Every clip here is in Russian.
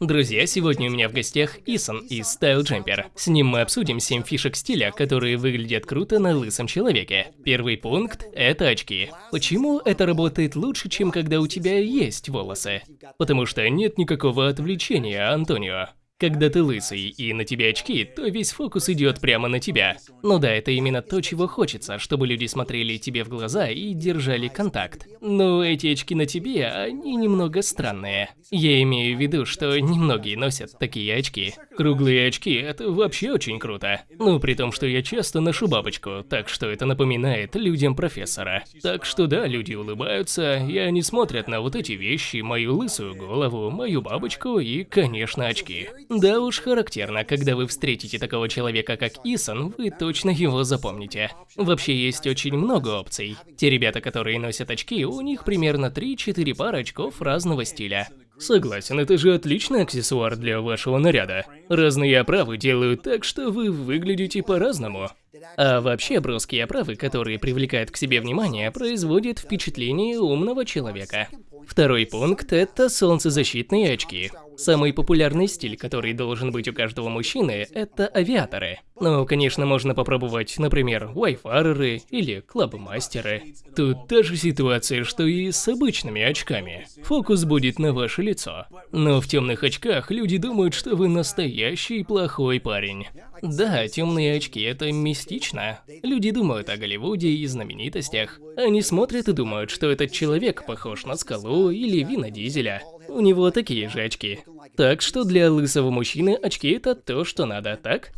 Друзья, сегодня у меня в гостях Исон из Style Jumper. С ним мы обсудим 7 фишек стиля, которые выглядят круто на лысом человеке. Первый пункт – это очки. Почему это работает лучше, чем когда у тебя есть волосы? Потому что нет никакого отвлечения, Антонио. Когда ты лысый и на тебе очки, то весь фокус идет прямо на тебя. Ну да, это именно то, чего хочется, чтобы люди смотрели тебе в глаза и держали контакт. Но эти очки на тебе, они немного странные. Я имею в виду, что немногие носят такие очки. Круглые очки – это вообще очень круто. Ну, при том, что я часто ношу бабочку, так что это напоминает людям профессора. Так что да, люди улыбаются, и они смотрят на вот эти вещи, мою лысую голову, мою бабочку и, конечно, очки. Да уж характерно, когда вы встретите такого человека, как Исон, вы точно его запомните. Вообще есть очень много опций. Те ребята, которые носят очки, у них примерно 3-4 пары очков разного стиля. Согласен, это же отличный аксессуар для вашего наряда. Разные оправы делают так, что вы выглядите по-разному. А вообще броские оправы, которые привлекают к себе внимание, производят впечатление умного человека. Второй пункт – это солнцезащитные очки. Самый популярный стиль, который должен быть у каждого мужчины, это авиаторы. Ну, конечно, можно попробовать, например, вайфареры или клабмастеры. Тут та же ситуация, что и с обычными очками. Фокус будет на ваше лицо. Но в темных очках люди думают, что вы настоящий плохой парень. Да, темные очки – это мистично. Люди думают о Голливуде и знаменитостях. Они смотрят и думают, что этот человек похож на скалу или Вина Дизеля. У него такие же очки. Так что для лысого мужчины очки это то, что надо, так?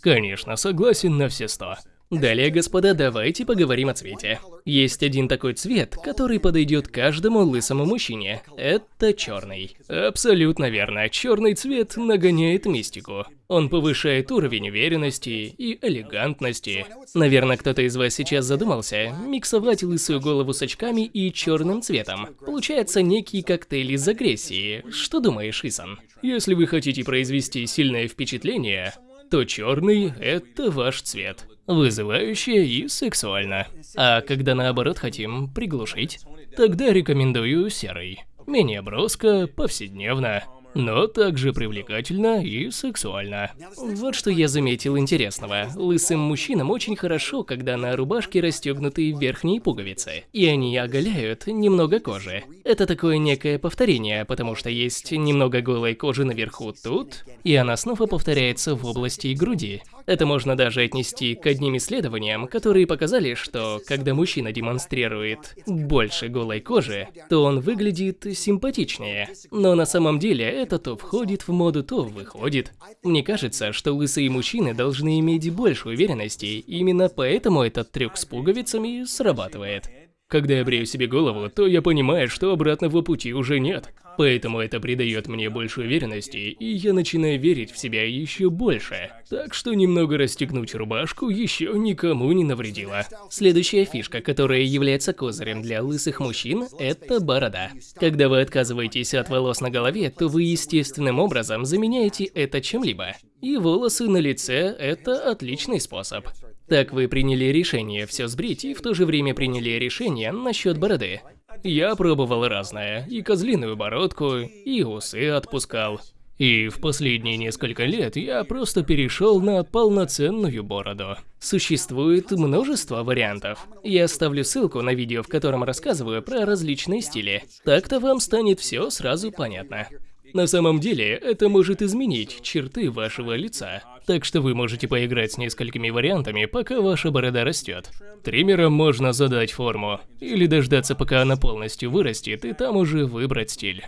Конечно, согласен на все сто. Далее, господа, давайте поговорим о цвете. Есть один такой цвет, который подойдет каждому лысому мужчине. Это черный. Абсолютно верно. Черный цвет нагоняет мистику. Он повышает уровень уверенности и элегантности. Наверное, кто-то из вас сейчас задумался, миксовать лысую голову с очками и черным цветом. Получается некий коктейль из агрессии. Что думаешь, Исан? Если вы хотите произвести сильное впечатление, то черный – это ваш цвет. Вызывающе и сексуально. А когда наоборот хотим приглушить, тогда рекомендую серый. Менее броско, повседневно но также привлекательно и сексуально. Вот что я заметил интересного. Лысым мужчинам очень хорошо, когда на рубашке расстегнуты верхние пуговицы, и они оголяют немного кожи. Это такое некое повторение, потому что есть немного голой кожи наверху тут, и она снова повторяется в области груди. Это можно даже отнести к одним исследованиям, которые показали, что когда мужчина демонстрирует больше голой кожи, то он выглядит симпатичнее. Но на самом деле это то входит в моду, то выходит. Мне кажется, что лысые мужчины должны иметь больше уверенности, именно поэтому этот трюк с пуговицами срабатывает. Когда я брею себе голову, то я понимаю, что обратного пути уже нет. Поэтому это придает мне больше уверенности, и я начинаю верить в себя еще больше. Так что немного расстегнуть рубашку еще никому не навредило. Следующая фишка, которая является козырем для лысых мужчин, это борода. Когда вы отказываетесь от волос на голове, то вы естественным образом заменяете это чем-либо. И волосы на лице – это отличный способ. Так вы приняли решение все сбрить и в то же время приняли решение насчет бороды. Я пробовал разное, и козлиную бородку, и усы отпускал. И в последние несколько лет я просто перешел на полноценную бороду. Существует множество вариантов. Я оставлю ссылку на видео, в котором рассказываю про различные стили. Так-то вам станет все сразу понятно. На самом деле, это может изменить черты вашего лица. Так что вы можете поиграть с несколькими вариантами, пока ваша борода растет. Триммером можно задать форму, или дождаться, пока она полностью вырастет, и там уже выбрать стиль.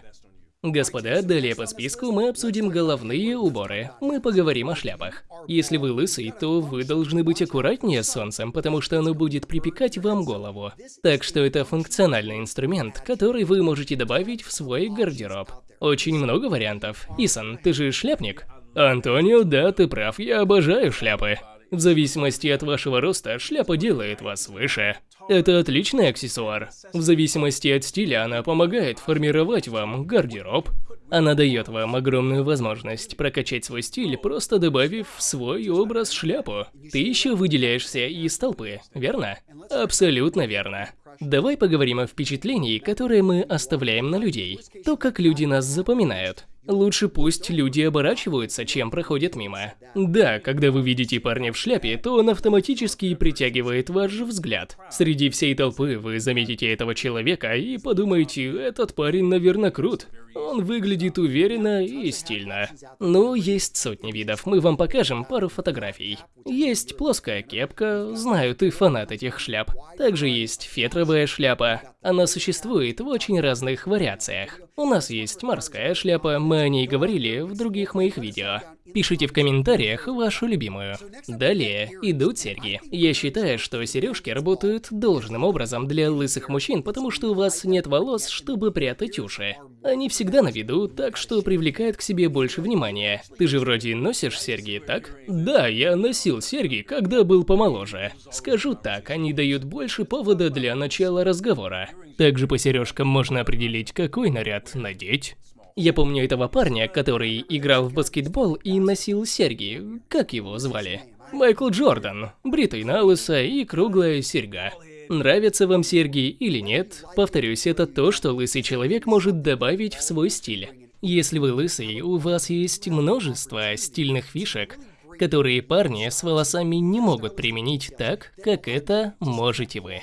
Господа, далее по списку мы обсудим головные уборы. Мы поговорим о шляпах. Если вы лысый, то вы должны быть аккуратнее с солнцем, потому что оно будет припекать вам голову. Так что это функциональный инструмент, который вы можете добавить в свой гардероб. Очень много вариантов. Исан, ты же шляпник? Антонио, да, ты прав, я обожаю шляпы. В зависимости от вашего роста, шляпа делает вас выше. Это отличный аксессуар. В зависимости от стиля она помогает формировать вам гардероб. Она дает вам огромную возможность прокачать свой стиль, просто добавив в свой образ шляпу. Ты еще выделяешься из толпы, верно? Абсолютно верно. Давай поговорим о впечатлении, которое мы оставляем на людей. То, как люди нас запоминают. Лучше пусть люди оборачиваются, чем проходят мимо. Да, когда вы видите парня в шляпе, то он автоматически притягивает ваш взгляд. Среди всей толпы вы заметите этого человека и подумаете, этот парень, наверное, крут. Он выглядит уверенно и стильно. Ну, есть сотни видов, мы вам покажем пару фотографий. Есть плоская кепка, знаю, ты фанат этих шляп. Также есть фетровая шляпа. Она существует в очень разных вариациях. У нас есть морская шляпа, мы о ней говорили в других моих видео. Пишите в комментариях вашу любимую. Далее идут серьги. Я считаю, что сережки работают должным образом для лысых мужчин, потому что у вас нет волос, чтобы прятать уши. Они всегда на виду, так что привлекают к себе больше внимания. Ты же вроде носишь серьги, так? Да, я носил серьги, когда был помоложе. Скажу так, они дают больше повода для начала разговора. Также по сережкам можно определить, какой наряд надеть. Я помню этого парня, который играл в баскетбол и носил серьги. Как его звали? Майкл Джордан. Бритый на лысо и круглая серьга. Нравятся вам серьги или нет? Повторюсь, это то, что лысый человек может добавить в свой стиль. Если вы лысый, у вас есть множество стильных фишек, которые парни с волосами не могут применить так, как это можете вы.